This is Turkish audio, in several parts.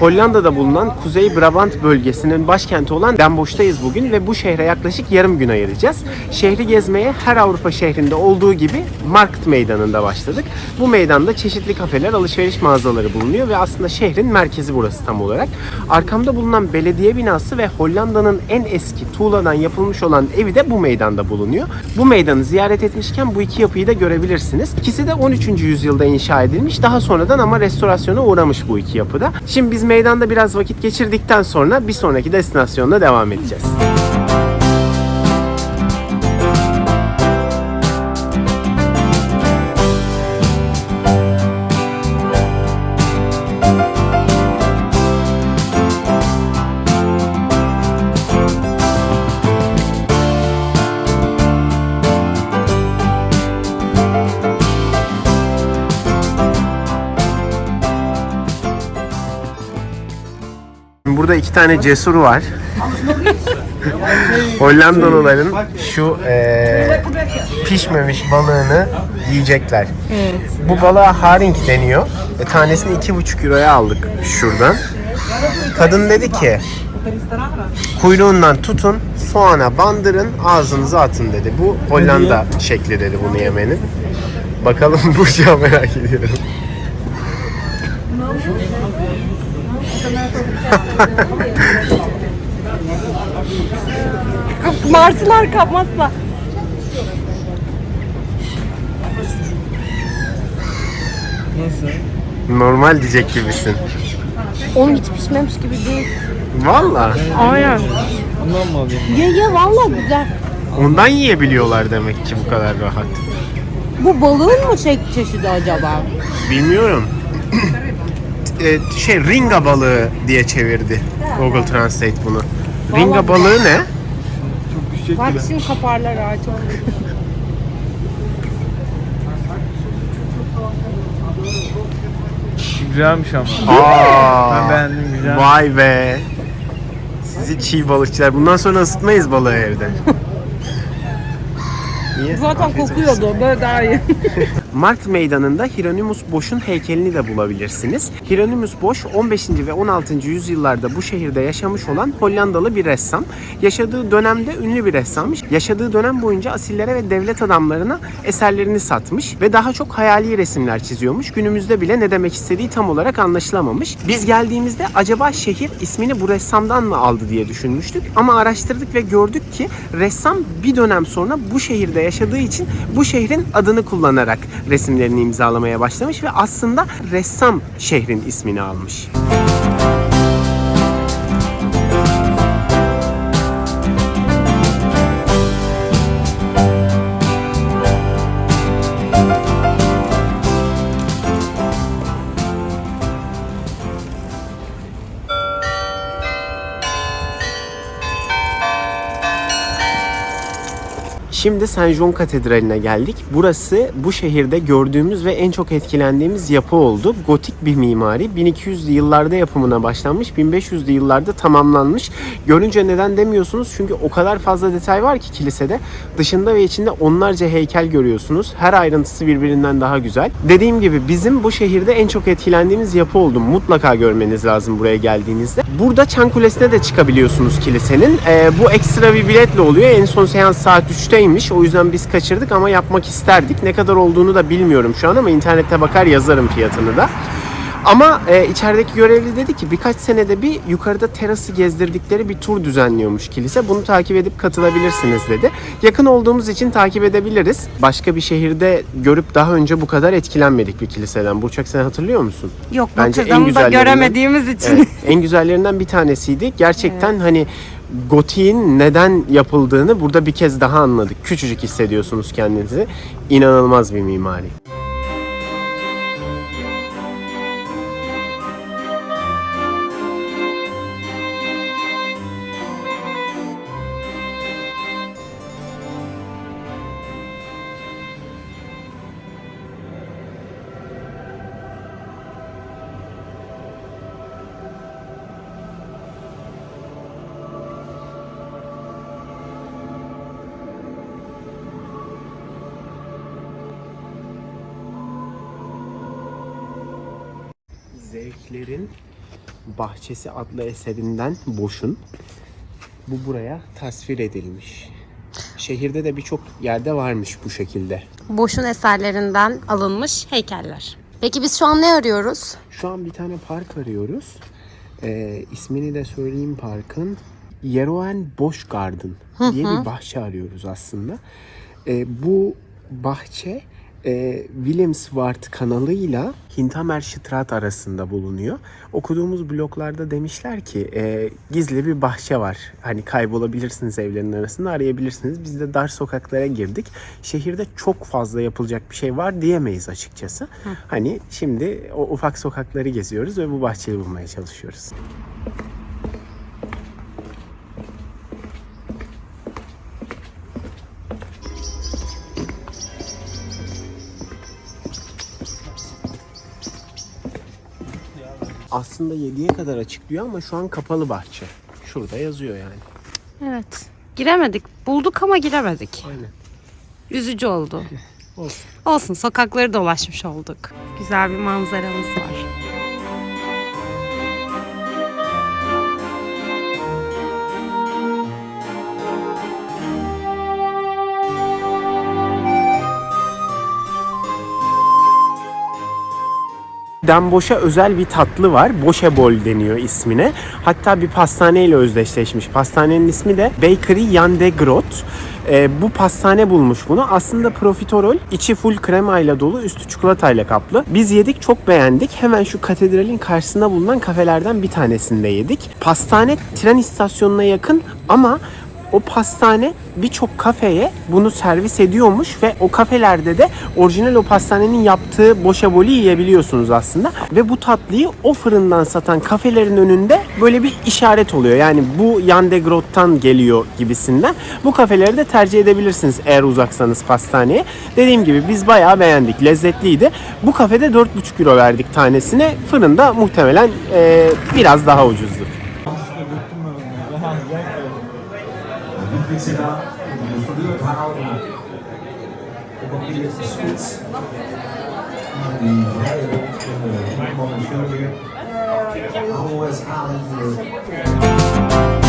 Hollanda'da bulunan Kuzey Brabant bölgesinin başkenti olan Den Bosch'tayız bugün ve bu şehre yaklaşık yarım gün ayıracağız. Şehri gezmeye her Avrupa şehrinde olduğu gibi Markt Meydanı'nda başladık. Bu meydanda çeşitli kafeler, alışveriş mağazaları bulunuyor ve aslında şehrin merkezi burası tam olarak. Arkamda bulunan belediye binası ve Hollanda'nın en eski tuğladan yapılmış olan evi de bu meydanda bulunuyor. Bu meydanı ziyaret etmişken bu iki yapıyı da görebilirsiniz. İkisi de 13. yüzyılda inşa edilmiş. Daha sonradan ama restorasyona uğramış bu iki yapıda. Şimdi biz meydanda biraz vakit geçirdikten sonra bir sonraki destinasyonda devam edeceğiz. Burada iki tane cesur var. Hollandalıların şu eee, pişmemiş balığını yiyecekler. Bu balığa haring deniyor. E, tanesini iki buçuk euroya aldık şuradan. Kadın dedi ki kuyruğundan tutun, soğana bandırın, ağzınıza atın dedi. Bu Hollanda şekli dedi bunu yemenin. Bakalım Burcu'ya merak ediyorum. Martılar kapmazsa. Normal diyecek gibisin. Oğlum hiç pişmemiş gibi değil. Valla. Aynen. Bundan mı alayım? Ye ye valla güzel. Ondan yiyebiliyorlar demek ki bu kadar rahat. Bu balığın mı şey çeşidi acaba? Bilmiyorum. E, şey ringa balığı diye çevirdi Google Translate bunu. Ringa balığı ne? Çok düşecek Bak gibi. şimdi kaparlar çok. Güzelmiş ama. Aa, Ben beğendim güzel. Vay be. Sizi çiğ balıkçılar. Bundan sonra ısıtmayız balığı evde. Niye? Zaten Afiyet olsun. kokuyordu böyle daha iyi. Markt Meydanı'nda Hieronymus Bosch'un heykelini de bulabilirsiniz. Hieronymus Bosch 15. ve 16. yüzyıllarda bu şehirde yaşamış olan Hollandalı bir ressam. Yaşadığı dönemde ünlü bir ressammış. Yaşadığı dönem boyunca asillere ve devlet adamlarına eserlerini satmış ve daha çok hayali resimler çiziyormuş. Günümüzde bile ne demek istediği tam olarak anlaşılamamış. Biz geldiğimizde acaba şehir ismini bu ressamdan mı aldı diye düşünmüştük. Ama araştırdık ve gördük ki ressam bir dönem sonra bu şehirde yaşadığı için bu şehrin adını kullanarak resimlerini imzalamaya başlamış ve aslında ressam şehrin ismini almış. Şimdi Saint John Katedrali'ne geldik. Burası bu şehirde gördüğümüz ve en çok etkilendiğimiz yapı oldu. Gotik bir mimari. 1200'lü yıllarda yapımına başlanmış, 1500'lü yıllarda tamamlanmış. Görünce neden demiyorsunuz? Çünkü o kadar fazla detay var ki kilisede. Dışında ve içinde onlarca heykel görüyorsunuz. Her ayrıntısı birbirinden daha güzel. Dediğim gibi bizim bu şehirde en çok etkilendiğimiz yapı oldu. Mutlaka görmeniz lazım buraya geldiğinizde. Burada Çan Kulesi'ne de çıkabiliyorsunuz kilisenin. Ee, bu ekstra bir biletle oluyor. En son seans saat 3'teymiş. O yüzden biz kaçırdık ama yapmak isterdik. Ne kadar olduğunu da bilmiyorum şu an ama internette bakar yazarım fiyatını da. Ama e, içerideki görevli dedi ki birkaç senede bir yukarıda terası gezdirdikleri bir tur düzenliyormuş kilise. Bunu takip edip katılabilirsiniz dedi. Yakın olduğumuz için takip edebiliriz. Başka bir şehirde görüp daha önce bu kadar etkilenmedik bir kiliseden. Burçak sen hatırlıyor musun? Yok Bence en da göremediğimiz için. Evet, en güzellerinden bir tanesiydi. Gerçekten hani gotiğin neden yapıldığını burada bir kez daha anladık. Küçücük hissediyorsunuz kendinizi. İnanılmaz bir mimari. Zevklerin Bahçesi adlı eserinden Boş'un. Bu buraya tasvir edilmiş. Şehirde de birçok yerde varmış bu şekilde. Boş'un eserlerinden alınmış heykeller. Peki biz şu an ne arıyoruz? Şu an bir tane park arıyoruz. Ee, ismini de söyleyeyim parkın. Yeroen Bosch Garden diye bir bahçe arıyoruz aslında. Ee, bu bahçe e, Willemswart kanalıyla Hintermerstraat arasında bulunuyor. Okuduğumuz bloglarda demişler ki e, gizli bir bahçe var. Hani kaybolabilirsiniz evlerin arasında arayabilirsiniz. Biz de dar sokaklara girdik. Şehirde çok fazla yapılacak bir şey var diyemeyiz açıkçası. Hani şimdi o ufak sokakları geziyoruz ve bu bahçeyi bulmaya çalışıyoruz. Aslında 7'ye kadar açık diyor ama şu an kapalı bahçe. Şurada yazıyor yani. Evet. Giremedik. Bulduk ama giremedik. Aynen. Üzücü oldu. Olsun. Olsun sokakları dolaşmış olduk. Güzel bir manzaramız var. Denboş'a özel bir tatlı var. Boşebol deniyor ismine. Hatta bir pastaneyle özdeşleşmiş. Pastanenin ismi de Bakery Jan de Groot. Ee, bu pastane bulmuş bunu. Aslında profiterol, içi full kremayla dolu, üstü çikolatayla kaplı. Biz yedik, çok beğendik. Hemen şu katedralin karşısında bulunan kafelerden bir tanesinde yedik. Pastane tren istasyonuna yakın ama o pastane birçok kafeye bunu servis ediyormuş ve o kafelerde de orijinal o pastanenin yaptığı boşaboli yiyebiliyorsunuz aslında. Ve bu tatlıyı o fırından satan kafelerin önünde böyle bir işaret oluyor. Yani bu Jan de Groot'tan geliyor gibisinden. Bu kafeleri de tercih edebilirsiniz eğer uzaksanız pastaneye. Dediğim gibi biz bayağı beğendik. Lezzetliydi. Bu kafede 4,5 euro verdik tanesine. Fırında muhtemelen eee, biraz daha vind ze dan verduurd houden. Op een keer spits. Die vrije rond in de Rijnman en Velweer. Always aan voor. Eh.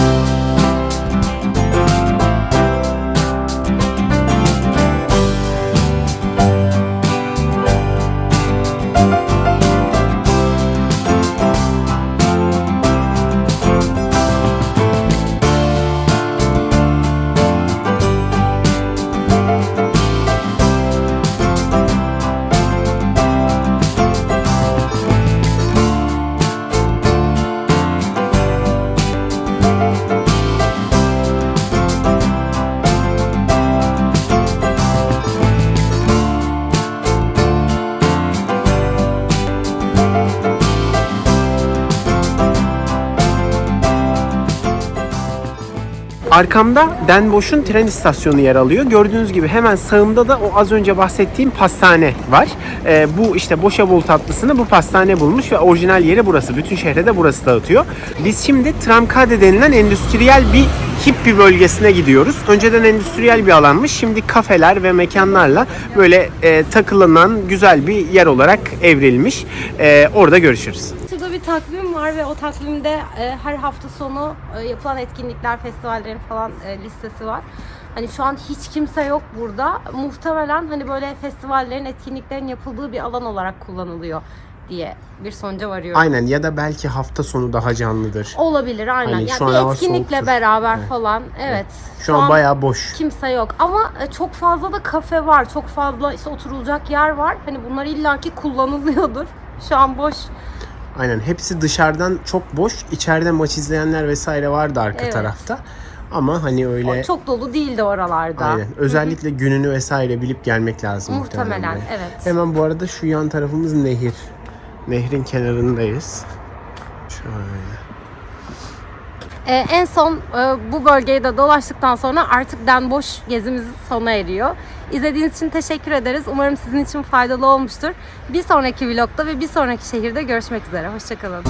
Arkamda Den Bosch'un tren istasyonu yer alıyor. Gördüğünüz gibi hemen sağımda da o az önce bahsettiğim pastane var. Ee, bu işte boşa bol tatlısını bu pastane bulmuş ve orijinal yeri burası. Bütün şehre de burası dağıtıyor. Biz şimdi Tramkade denilen endüstriyel bir hippi bölgesine gidiyoruz. Önceden endüstriyel bir alanmış. Şimdi kafeler ve mekanlarla böyle e, takılınan güzel bir yer olarak evrilmiş. E, orada görüşürüz. Takvim var ve o takvimde e, her hafta sonu e, yapılan etkinlikler, festivallerin falan e, listesi var. Hani şu an hiç kimse yok burada. Muhtemelen hani böyle festivallerin, etkinliklerin yapıldığı bir alan olarak kullanılıyor diye bir sonuca varıyorum. Aynen ya da belki hafta sonu daha canlıdır. Olabilir aynen. Hani yani şu an bir etkinlikle soğuktur. beraber falan. Evet. Şu an bayağı boş. kimse yok ama e, çok fazla da kafe var. Çok fazla işte oturulacak yer var. Hani bunlar illaki kullanılıyordur. Şu an boş. Aynen hepsi dışarıdan çok boş. İçeride maç izleyenler vesaire vardı arka Evet. tarafta. Ama hani öyle Çok dolu değildi oralarda. aynen. Özellikle gününü vesaire bilip gelmek lazım muhtemelen. Muhtemelen buraya. evet. Hemen bu arada şu yan tarafımız nehir. Nehrin kenarındayız. Şöyle. Ee, en son e, bu bölgeyi de dolaştıktan sonra artık Den Boş gezimiz sona eriyor. İzlediğiniz için teşekkür ederiz. Umarım sizin için faydalı olmuştur. Bir sonraki vlogda ve bir sonraki şehirde görüşmek üzere. Hoşçakalın.